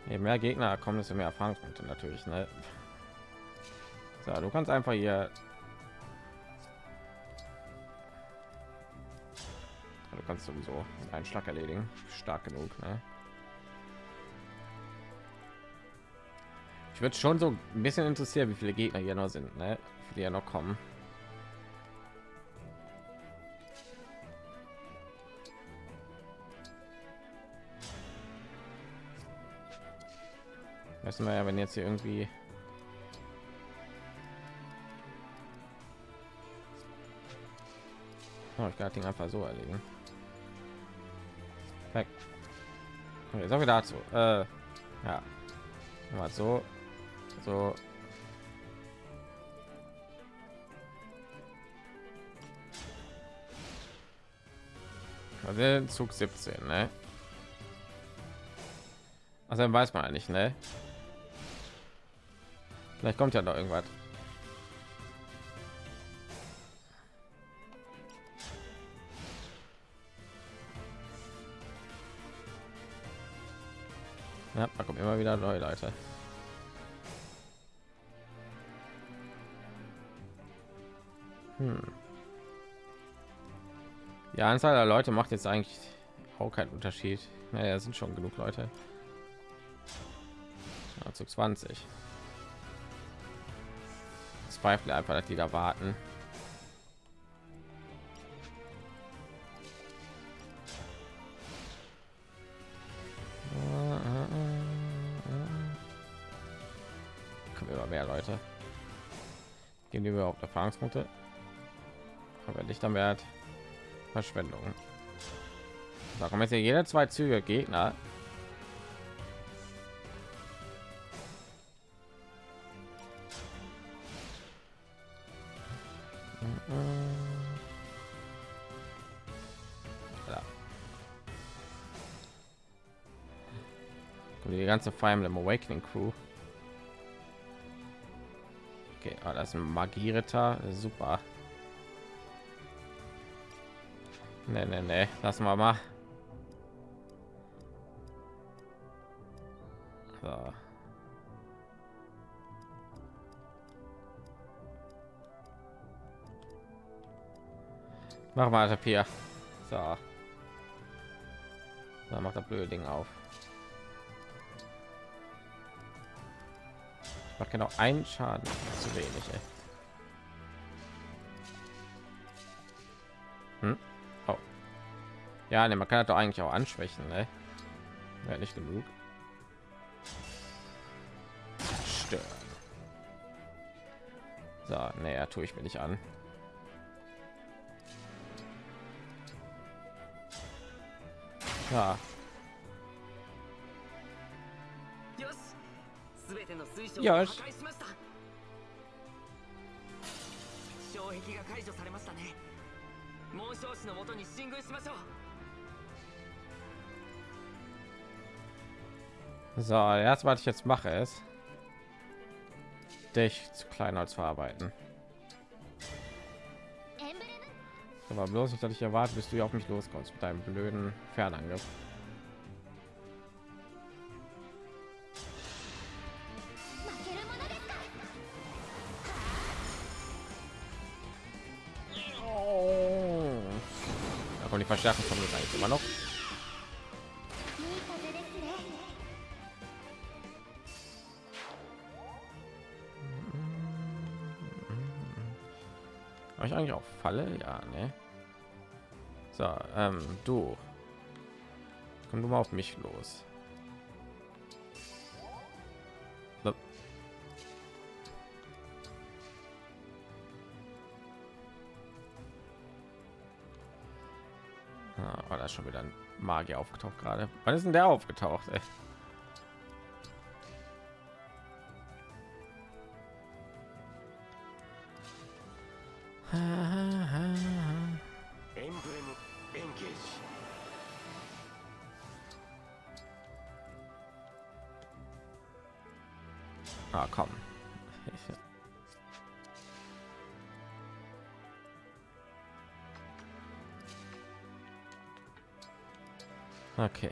Je mehr Gegner kommen, desto mehr Erfahrungspunkte natürlich. Ne? So, du kannst einfach hier. Du kannst sowieso einen Schlag erledigen. Stark genug. Ne? Ich würde schon so ein bisschen interessiert, wie viele Gegner hier noch sind, ne? wie viele ja noch kommen. Wissen wir ja, wenn jetzt hier irgendwie Oh, ich kann das Ding einfach so erledigen. Weg. Okay, so viel dazu. Äh, ja. Mal so. So. Also Zug 17, ne? Also dann weiß man eigentlich, ne? Vielleicht kommt ja noch irgendwas. Ja, da kommen immer wieder neue Leute. Hm. Die Anzahl der Leute macht jetzt eigentlich auch keinen Unterschied. Naja, sind schon genug Leute. Zu 20. Zweifle einfach, dass die da warten. Erfahrungspunkte? Aber nicht am Wert. Verschwendung. Da kommen jetzt hier jede zwei Züge Gegner. Ja. Die ganze Fire Emblem Awakening Crew. Ah, das Magieritter, super. Nee, nee, nee. Lassen wir mal. So. Mach mal Papier. So. Da macht das blöde Ding auf. Macht genau einen Schaden. Zu wenig. Hm? Oh. Ja, ne, man kann das doch eigentlich auch anschwächen, ne? Ja, nicht genug. Stören. So, naja, tue ich mir nicht an. Ja. よしを破壊しました障壁が解除されましたね紋章師のもとに進軍しましょう So, erst was ich jetzt mache ist, dich zu Kleinholz verarbeiten. エンブレム Aber bloß nicht, dass ich erwarte, bis du hier auf mich loskommst mit deinem blöden Fernangriff. verschärfen kommt es eigentlich immer noch Habe ich eigentlich auch Falle? Ja, ne? So, ähm, du. Komm du mal auf mich los. hier aufgetaucht gerade? Wann ist denn der aufgetaucht? Ey? Ah, komm. Okay.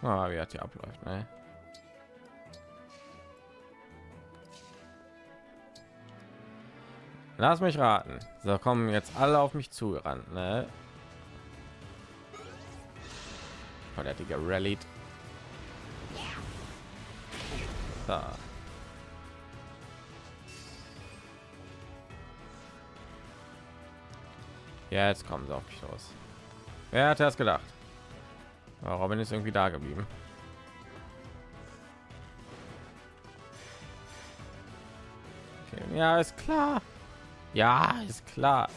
Ah, wie hat die abläuft, ne? Lass mich raten. So kommen jetzt alle auf mich zugerannt, ne? Oh, der hat die gerallied. So. Ja, jetzt kommen sie auf mich los. Wer hat das gedacht? Robin ist irgendwie da geblieben. Okay, ja, ist klar. Ja, ist klar.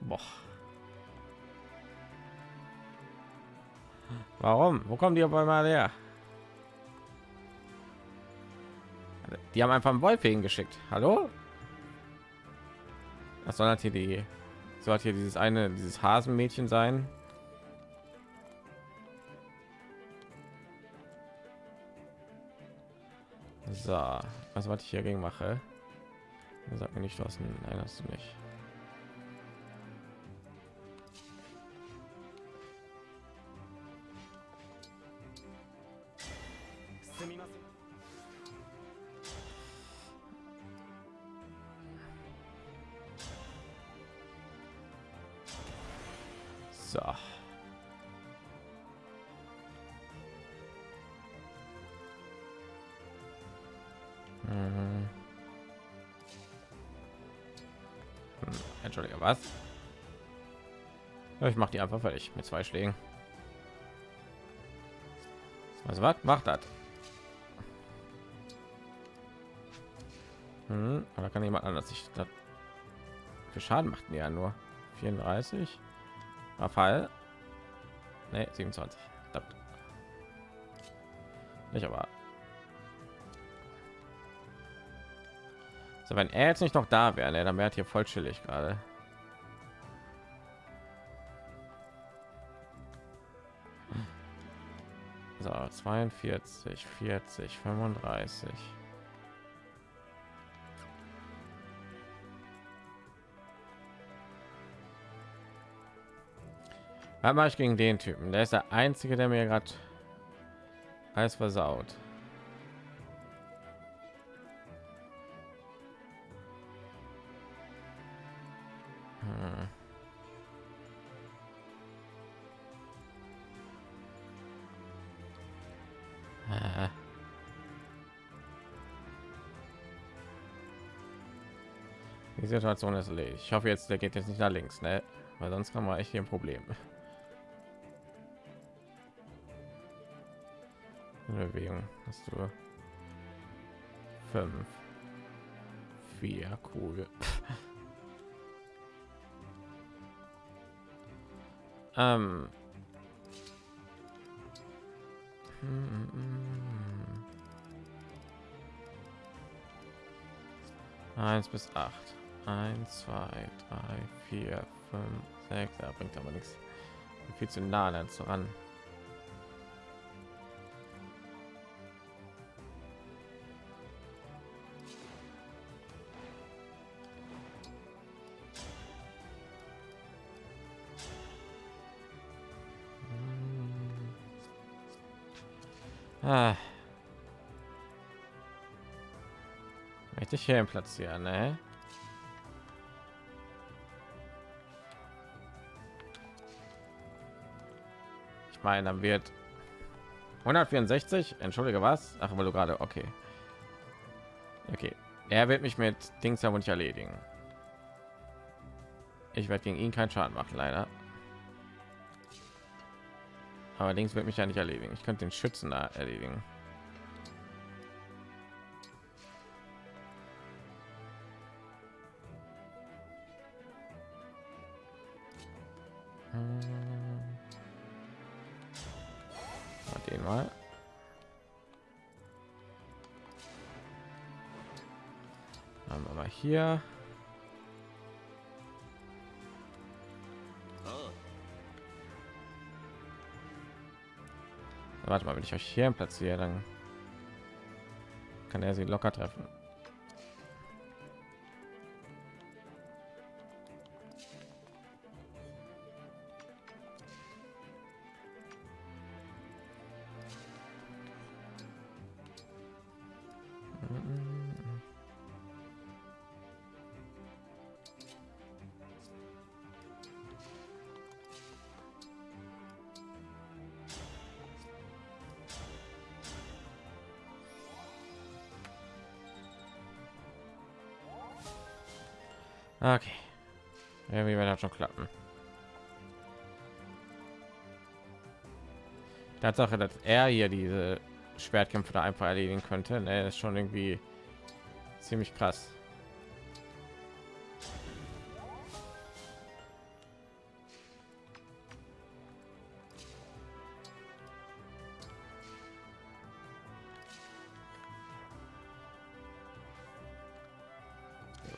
Boah. Warum? Wo kommen die aber mal her? Die haben einfach einen Wolf hingeschickt. Hallo? Das soll natürlich die soll hier dieses eine, dieses Hasenmädchen sein, So, was was ich hier gegen mache? Sag mir nicht was. Nein, du nicht. Einfach fertig mit zwei Schlägen. Also was macht das? Hm, oder kann jemand anders sich das für Schaden macht ja nur 34 Fall nee, 27 Verdammt. nicht aber so wenn er jetzt nicht noch da wäre ne, dann wäre hier voll chillig gerade 42 40 35 Was mache ich gegen den Typen? Der ist der einzige, der mir gerade alles versaut. Die Situation ist erledigt. Ich hoffe jetzt, der geht jetzt nicht nach links, ne? Weil sonst kann man echt hier ein Problem. Bewegung hast du fünf, vier, cool. ähm. Eins bis acht. Eins, zwei, drei, vier, fünf, sechs. Da bringt aber nichts. Viel zu nah an ran. Ah. Möchte ich hier platzieren, ne? Ich meine, dann wird 164. Entschuldige, was? Ach, weil du gerade okay. Okay, er wird mich mit Dings aber nicht erledigen. Ich werde gegen ihn keinen Schaden machen, leider. Allerdings wird mich ja nicht erledigen. Ich könnte den Schützen da erledigen. Hier. Warte mal, wenn ich euch hier platziere, dann kann er sie locker treffen. Tatsache, dass er hier diese Schwertkämpfe da einfach erledigen könnte, ne, ist schon irgendwie ziemlich krass.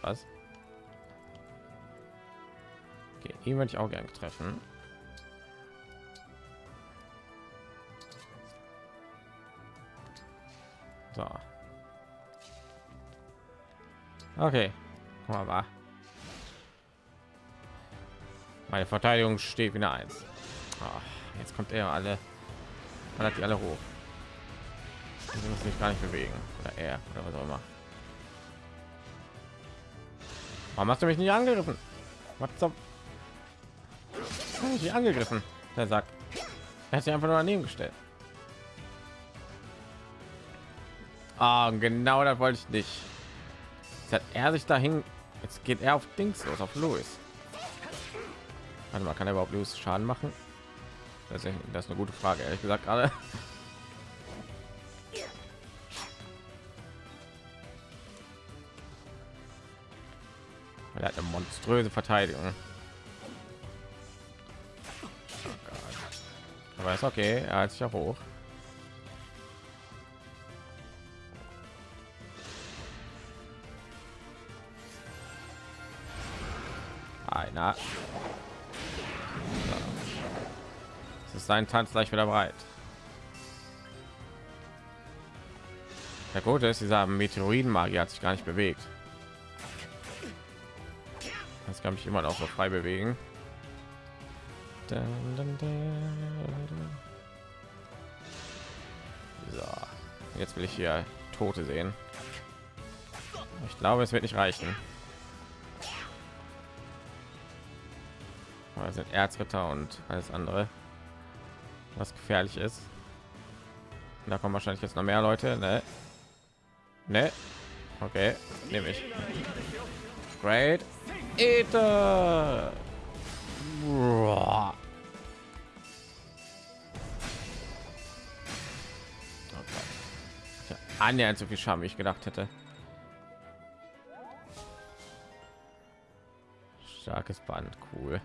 Was? Okay, ihn würde ich auch gerne treffen. Okay. Guck mal. Meine Verteidigung steht wieder eins. Ach, jetzt kommt er alle. Hat die alle hoch. Sie muss sich gar nicht bewegen. Oder er oder was auch immer. Warum hast du mich nicht angegriffen? Was zum? Ich angegriffen? Der sagt. Er hat sich einfach nur daneben gestellt. Ah, genau das wollte ich nicht. Jetzt hat er sich dahin. Jetzt geht er auf Dings los, auf Louis. Warte mal, kann er überhaupt Louis Schaden machen? Das ist, eine gute Frage, ehrlich gesagt gerade. Er hat eine monströse Verteidigung. Oh Gott. Aber ist okay, er hat sich auch hoch. Einer. Es ist sein Tanz gleich wieder bereit. Der Gute ist, dieser Meteoritenmagier hat sich gar nicht bewegt. Das kann mich immer noch so frei bewegen. So, jetzt will ich hier Tote sehen. Ich glaube, es wird nicht reichen. Es sind Erzritter und alles andere, was gefährlich ist. Da kommen wahrscheinlich jetzt noch mehr Leute. Ne? Ne? Okay, nehme ich. Great. Tja, annähernd so viel Schaden, wie ich gedacht hätte. Starkes Band, cool.